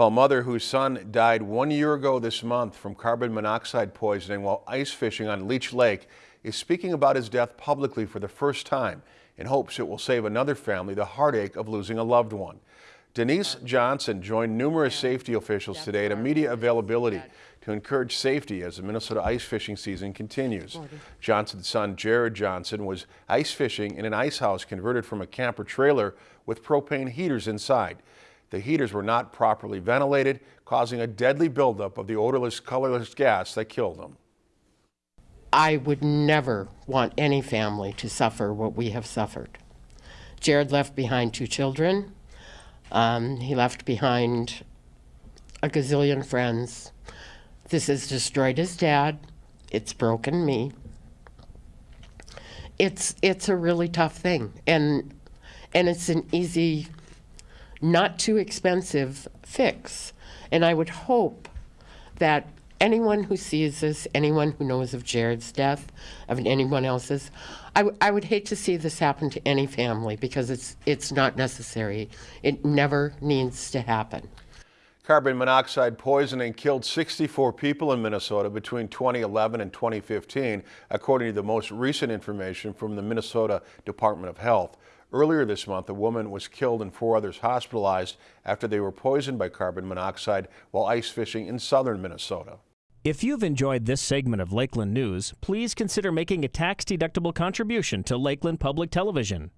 A mother whose son died one year ago this month from carbon monoxide poisoning while ice fishing on Leech Lake is speaking about his death publicly for the first time in hopes it will save another family the heartache of losing a loved one. Denise Johnson joined numerous safety officials today at a media availability to encourage safety as the Minnesota ice fishing season continues. Johnson's son Jared Johnson was ice fishing in an ice house converted from a camper trailer with propane heaters inside. The heaters were not properly ventilated, causing a deadly buildup of the odorless, colorless gas that killed them. I would never want any family to suffer what we have suffered. Jared left behind two children. Um, he left behind a gazillion friends. This has destroyed his dad. It's broken me. It's it's a really tough thing, and and it's an easy, not too expensive fix. And I would hope that anyone who sees this, anyone who knows of Jared's death, of anyone else's, I, I would hate to see this happen to any family because it's it's not necessary. It never needs to happen. Carbon monoxide poisoning killed 64 people in Minnesota between 2011 and 2015, according to the most recent information from the Minnesota Department of Health. Earlier this month, a woman was killed and four others hospitalized after they were poisoned by carbon monoxide while ice fishing in southern Minnesota. If you've enjoyed this segment of Lakeland News, please consider making a tax-deductible contribution to Lakeland Public Television.